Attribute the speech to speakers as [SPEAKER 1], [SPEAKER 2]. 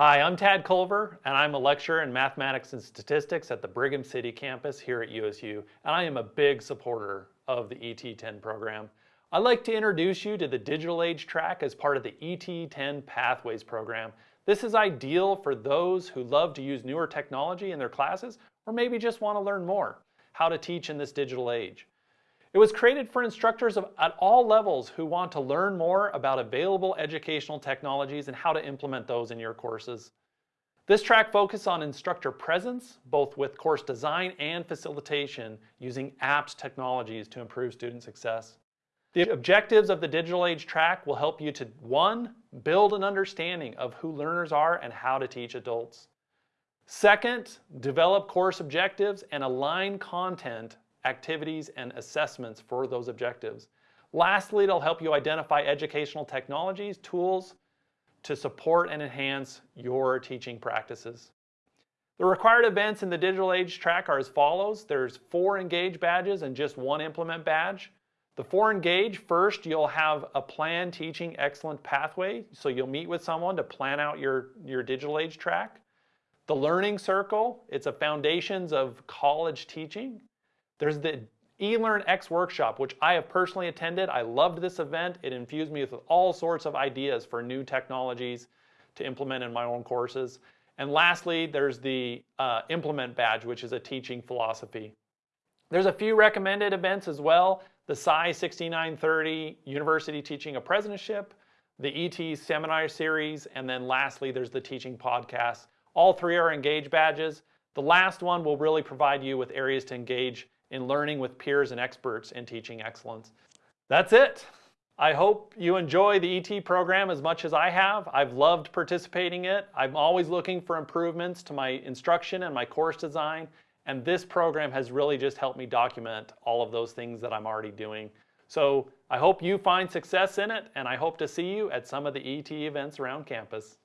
[SPEAKER 1] Hi, I'm Tad Culver, and I'm a lecturer in mathematics and statistics at the Brigham City campus here at USU, and I am a big supporter of the ET10 program. I'd like to introduce you to the Digital Age track as part of the ET10 Pathways program. This is ideal for those who love to use newer technology in their classes, or maybe just want to learn more how to teach in this digital age. It was created for instructors of, at all levels who want to learn more about available educational technologies and how to implement those in your courses. This track focuses on instructor presence, both with course design and facilitation, using apps technologies to improve student success. The objectives of the Digital Age track will help you to, one, build an understanding of who learners are and how to teach adults. Second, develop course objectives and align content activities, and assessments for those objectives. Lastly, it'll help you identify educational technologies, tools to support and enhance your teaching practices. The required events in the Digital Age track are as follows. There's four Engage badges and just one Implement badge. The four Engage, first you'll have a plan teaching excellent pathway. So you'll meet with someone to plan out your, your Digital Age track. The Learning Circle, it's a foundations of college teaching. There's the eLearn X workshop, which I have personally attended. I loved this event. It infused me with all sorts of ideas for new technologies to implement in my own courses. And lastly, there's the uh, Implement Badge, which is a teaching philosophy. There's a few recommended events as well. The SCI 6930 University Teaching Apprenticeship, the ET Seminar Series, and then lastly, there's the Teaching Podcast. All three are Engage badges. The last one will really provide you with areas to engage in learning with peers and experts in teaching excellence. That's it. I hope you enjoy the ET program as much as I have. I've loved participating in it. I'm always looking for improvements to my instruction and my course design. And this program has really just helped me document all of those things that I'm already doing. So I hope you find success in it and I hope to see you at some of the ET events around campus.